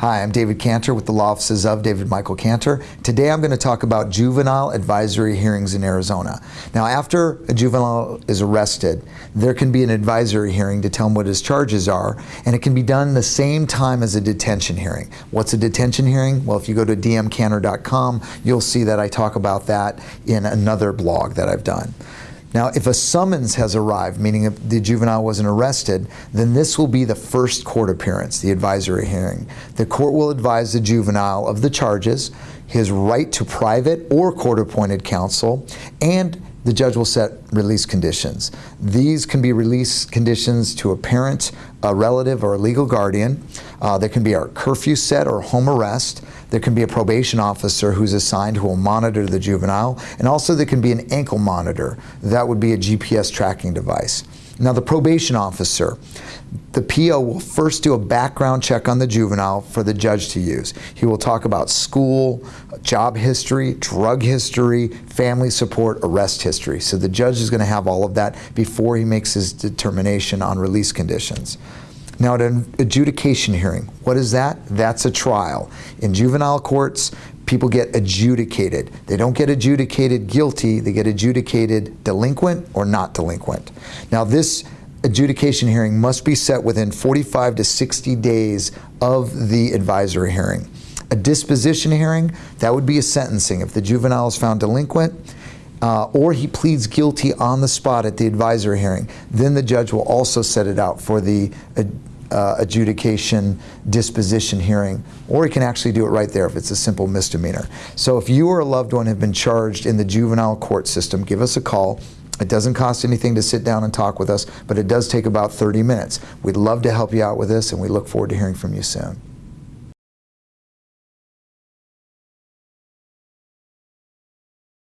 Hi, I'm David Cantor with the Law Offices of David Michael Cantor. Today I'm going to talk about juvenile advisory hearings in Arizona. Now after a juvenile is arrested, there can be an advisory hearing to tell him what his charges are, and it can be done the same time as a detention hearing. What's a detention hearing? Well, if you go to dmcantor.com, you'll see that I talk about that in another blog that I've done. Now, if a summons has arrived, meaning if the juvenile wasn't arrested, then this will be the first court appearance, the advisory hearing. The court will advise the juvenile of the charges, his right to private or court-appointed counsel, and the judge will set release conditions. These can be release conditions to a parent, a relative, or a legal guardian. Uh, there can be a curfew set or home arrest. There can be a probation officer who's assigned who will monitor the juvenile. And also there can be an ankle monitor. That would be a GPS tracking device. Now the probation officer, the PO will first do a background check on the juvenile for the judge to use. He will talk about school, job history, drug history, family support, arrest history. So the judge is going to have all of that before he makes his determination on release conditions. Now at an adjudication hearing, what is that? That's a trial. In juvenile courts, people get adjudicated. They don't get adjudicated guilty, they get adjudicated delinquent or not delinquent. Now this adjudication hearing must be set within 45 to 60 days of the advisory hearing. A disposition hearing, that would be a sentencing. If the juvenile is found delinquent, uh, or he pleads guilty on the spot at the advisory hearing, then the judge will also set it out for the uh, uh, adjudication disposition hearing, or he can actually do it right there if it's a simple misdemeanor. So if you or a loved one have been charged in the juvenile court system, give us a call. It doesn't cost anything to sit down and talk with us, but it does take about 30 minutes. We'd love to help you out with this, and we look forward to hearing from you soon.